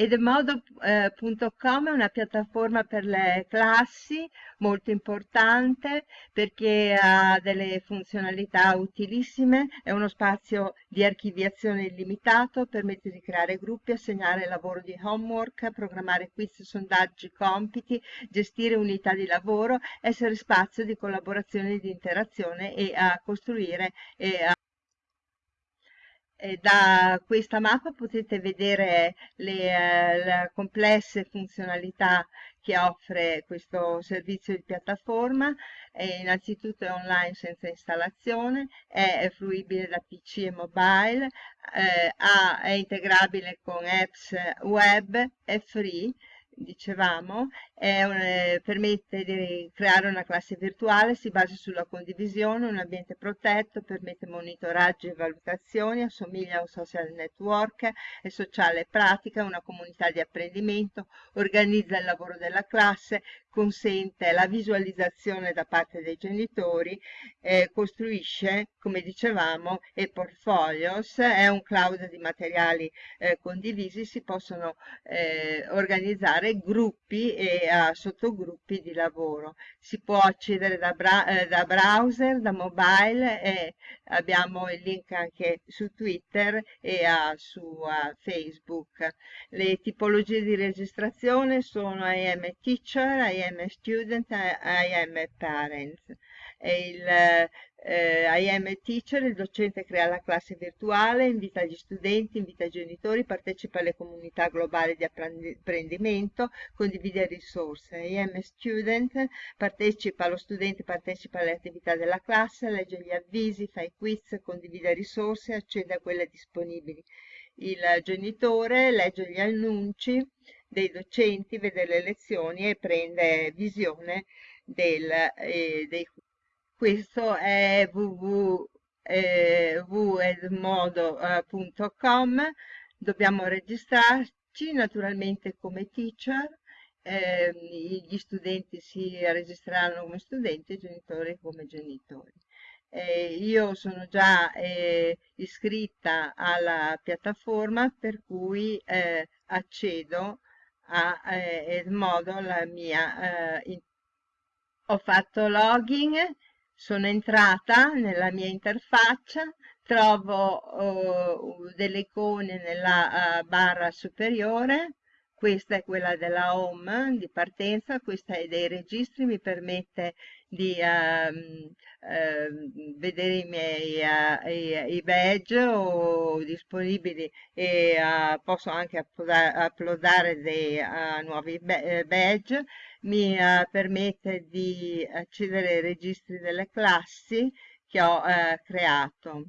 Edmodo.com è una piattaforma per le classi molto importante perché ha delle funzionalità utilissime, è uno spazio di archiviazione illimitato, permette di creare gruppi, assegnare lavoro di homework, programmare quiz, sondaggi, compiti, gestire unità di lavoro, essere spazio di collaborazione e di interazione e a costruire e a da questa mappa potete vedere le, eh, le, complesse funzionalità che offre questo servizio di piattaforma. E innanzitutto è online senza installazione, è, fruibile da PC e mobile, eh, è integrabile con apps web, è free dicevamo, un, eh, permette di creare una classe virtuale, si basa sulla condivisione, un ambiente protetto, permette monitoraggi e valutazioni, assomiglia a un social network, è sociale e pratica, una comunità di apprendimento, organizza il lavoro della classe, consente la visualizzazione da parte dei genitori, eh, costruisce, come dicevamo, e portfolios, è un cloud di materiali eh, condivisi, si possono eh, organizzare gruppi e uh, sottogruppi di lavoro. Si può accedere da, bra eh, da browser, da mobile e abbiamo il link anche su Twitter e uh, su uh, Facebook. Le tipologie di registrazione sono IM Teacher, IM Student e IM Parents. E il eh, IM Teacher, il docente crea la classe virtuale, invita gli studenti, invita i genitori, partecipa alle comunità globali di apprendimento, condivide risorse. IM Student partecipa, lo studente partecipa alle attività della classe, legge gli avvisi, fa i quiz, condivide risorse, accede a quelle disponibili. Il genitore legge gli annunci dei docenti, vede le lezioni e prende visione del, eh, dei questo è www.edmodo.com eh, dobbiamo registrarci naturalmente come teacher eh, gli studenti si registreranno come studenti e i genitori come genitori. Eh, io sono già eh, iscritta alla piattaforma per cui eh, accedo a eh, Edmodo la mia ho fatto login sono entrata nella mia interfaccia, trovo uh, delle icone nella uh, barra superiore, questa è quella della home di partenza, questa è dei registri, mi permette di uh, vedere i miei uh, i, i, badge o disponibili e uh, posso anche uploadare dei nuovi badge mi permette di accedere ai registri delle classi che ho creato.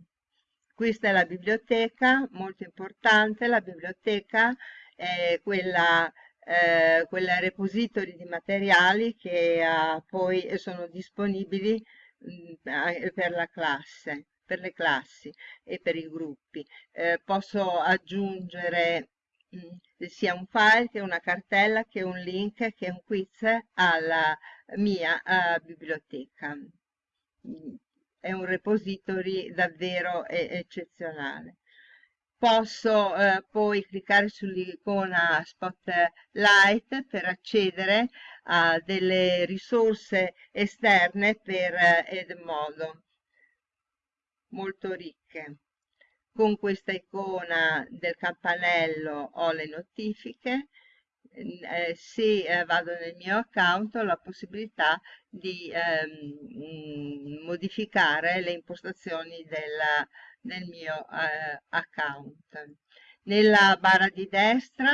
Questa è la biblioteca molto importante la biblioteca è quella eh, quel repository di materiali che eh, poi sono disponibili mh, per la classe, per le classi e per i gruppi. Eh, posso aggiungere mh, sia un file che una cartella che un link che un quiz alla mia uh, biblioteca. È un repository davvero eccezionale posso eh, poi cliccare sull'icona Spotlight per accedere a delle risorse esterne per eh, Edmodo molto ricche. Con questa icona del campanello ho le notifiche eh, se eh, vado nel mio account ho la possibilità di ehm, modificare le impostazioni della nel mio eh, account. Nella barra di destra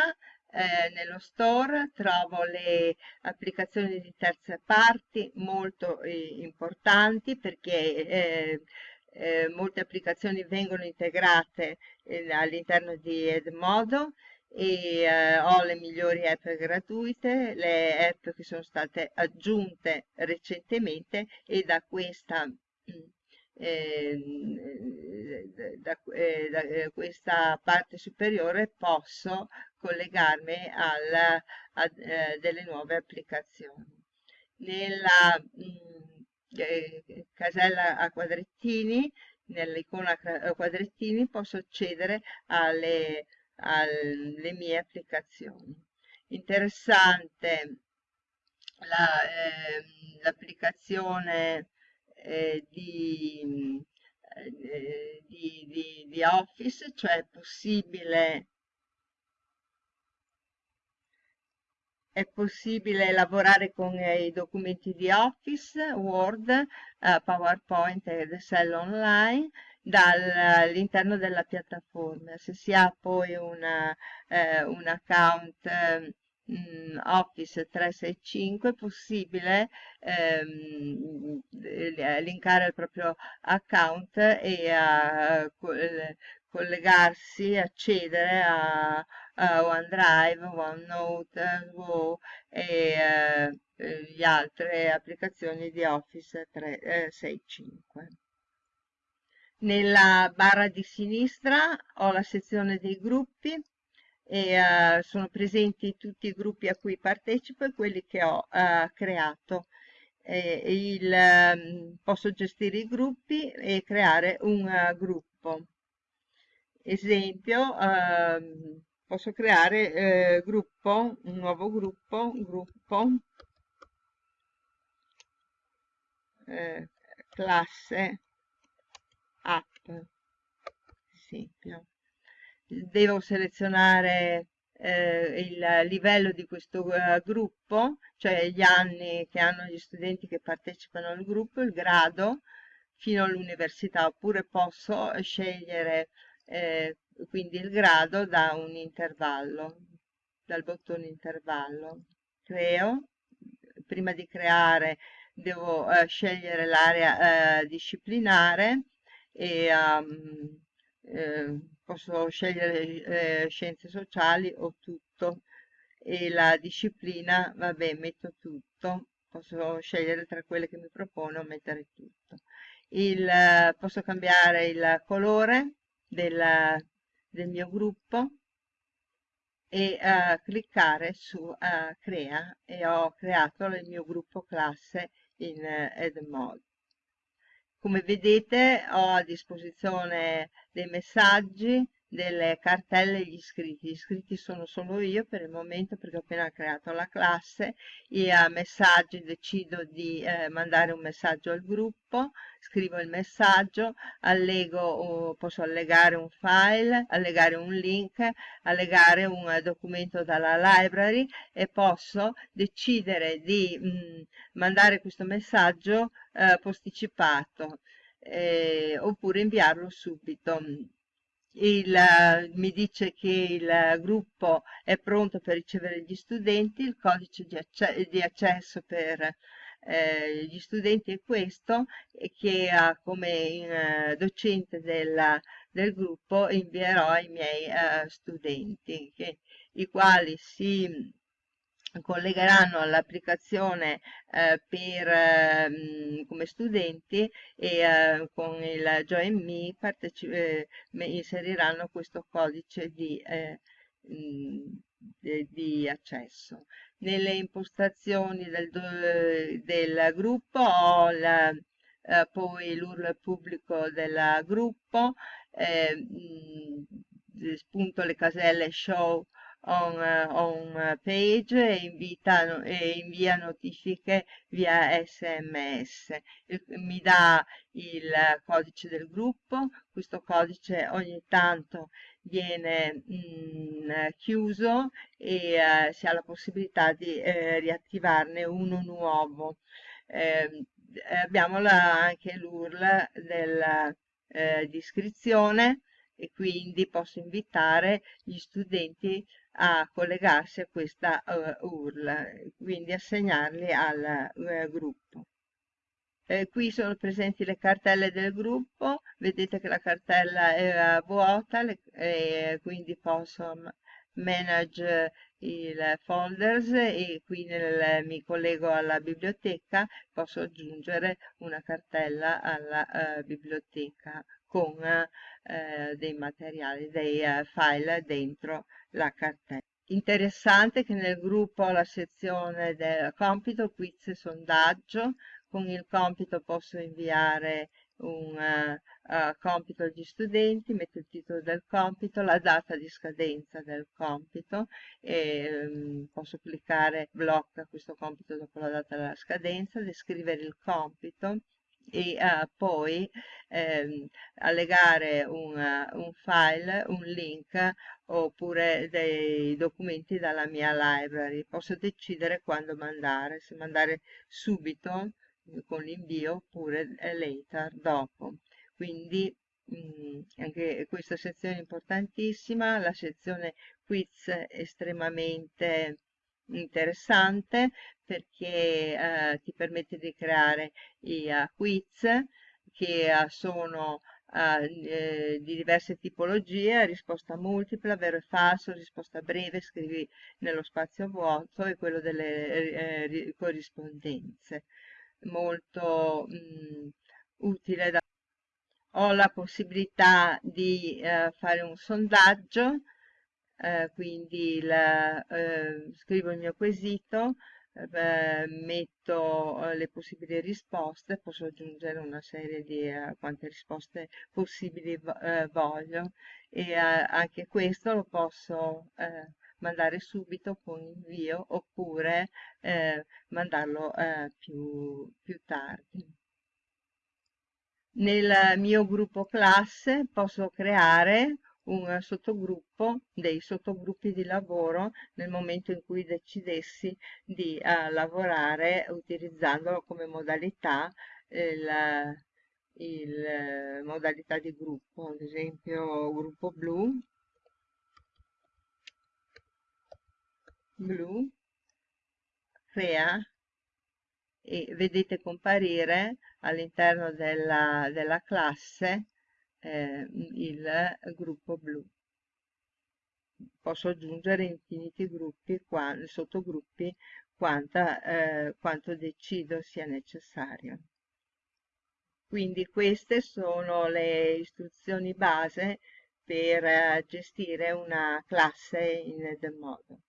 eh, nello store trovo le applicazioni di terze parti molto eh, importanti perché eh, molte applicazioni vengono integrate all'interno di Edmodo e eh, ho le migliori app gratuite, le app che sono state aggiunte recentemente e da questa eh, da, eh, da eh, questa parte superiore posso collegarmi alla, a eh, delle nuove applicazioni. Nella mh, mm, casella a quadrettini, nell'icona a quadrettini posso accedere alle alle mie applicazioni. Interessante l'applicazione la, eh, di, eh, di, di, di Office, cioè è possibile è possibile lavorare con i documenti di Office, Word, eh, PowerPoint ed Excel online dall'interno della piattaforma. Se si ha poi una, eh, un account eh, Office 365 è possibile ehm, linkare il proprio account e a, collegarsi, accedere a, a OneDrive, OneNote Go e eh, le altre applicazioni di Office 365. Nella barra di sinistra ho la sezione dei gruppi e uh, sono presenti tutti i gruppi a cui partecipo e quelli che ho uh, creato. E il, um, posso gestire i gruppi e creare un uh, gruppo. Esempio, ehm, posso creare gruppo, un nuovo gruppo, gruppo, classe app, esempio devo selezionare eh, il livello di questo uh, gruppo, cioè gli anni che hanno gli studenti che partecipano al gruppo, il grado fino all'università, oppure posso scegliere eh, quindi il grado da un intervallo, dal bottone intervallo. Creo, prima di creare devo uh, scegliere l'area uh, disciplinare e um, eh, posso scegliere eh, scienze sociali o tutto e la disciplina, vabbè, metto tutto, posso scegliere tra quelle che mi propone o mettere tutto. Il, eh, posso cambiare il colore del, del mio gruppo e uh, cliccare su uh, crea e ho creato il mio gruppo classe in uh, Edmod. Come vedete ho a disposizione dei messaggi, delle cartelle gli iscritti. Gli iscritti sono solo io per il momento perché ho appena creato la classe e a messaggi decido di eh, mandare un messaggio al gruppo, scrivo il messaggio, allego, posso allegare un file, allegare un link, allegare un documento dalla library e posso decidere di mh, mm, mandare questo messaggio eh, posticipato eh, oppure inviarlo subito il, mi dice che il gruppo è pronto per ricevere gli studenti, il codice di, acce di accesso per eh, gli studenti è questo che uh, come uh, docente della, del gruppo invierò ai miei uh, studenti, che, i quali si collegheranno all'applicazione eh, per, eh, come studenti e eh, con il JoinMe eh, inseriranno questo codice di, eh, di, di, accesso. Nelle impostazioni del, del gruppo ho la, eh, poi l'URL pubblico del gruppo, spunto le caselle show on, on page e, invita, e invia notifiche via sms. Mi dà il codice del gruppo, questo codice ogni tanto viene mh, mm, chiuso e eh, si ha la possibilità di eh, riattivarne uno nuovo. Eh, abbiamo la, anche l'URL della eh, iscrizione e quindi posso invitare gli studenti a collegarsi a questa uh, URL, quindi assegnarli al uh, gruppo. Eh, qui sono presenti le cartelle del gruppo, vedete che la cartella è vuota e quindi posso manage i folders e qui nel, mi collego alla biblioteca, posso aggiungere una cartella alla uh, biblioteca con uh, dei materiali, dei uh, file dentro la cartella. Interessante che nel gruppo la sezione del compito, quiz e sondaggio, con il compito posso inviare un uh, compito agli studenti, metto il titolo del compito, la data di scadenza del compito e um, posso cliccare blocca questo compito dopo la data della scadenza, descrivere il compito e uh, poi ehm, allegare un, uh, un, file, un link oppure dei documenti dalla mia library. Posso decidere quando mandare, se mandare subito con l'invio oppure later, dopo. Quindi mh, mm, anche questa sezione è importantissima, la sezione quiz estremamente interessante perché eh, ti permette di creare i uh, quiz che uh, sono uh, eh, di diverse tipologie, risposta multipla, vero e falso, risposta breve, scrivi nello spazio vuoto e quello delle eh, corrispondenze. Molto mh, utile da ho la possibilità di eh, fare un sondaggio eh, quindi la, eh, scrivo il mio quesito, eh, metto eh, le possibili risposte, posso aggiungere una serie di eh, quante risposte possibili eh, voglio. E anche questo lo posso mandare subito con invio oppure mandarlo più, più tardi. Nel mio gruppo classe posso creare un sottogruppo dei sottogruppi di lavoro nel momento in cui decidessi di uh, lavorare utilizzandolo come modalità il, il modalità di gruppo ad esempio gruppo blu blu crea e vedete comparire all'interno della, della classe eh, il gruppo blu. Posso aggiungere infiniti gruppi, qua, sottogruppi, quanta, eh, quanto decido sia necessario. Quindi queste sono le istruzioni base per eh, gestire una classe in Edmodo.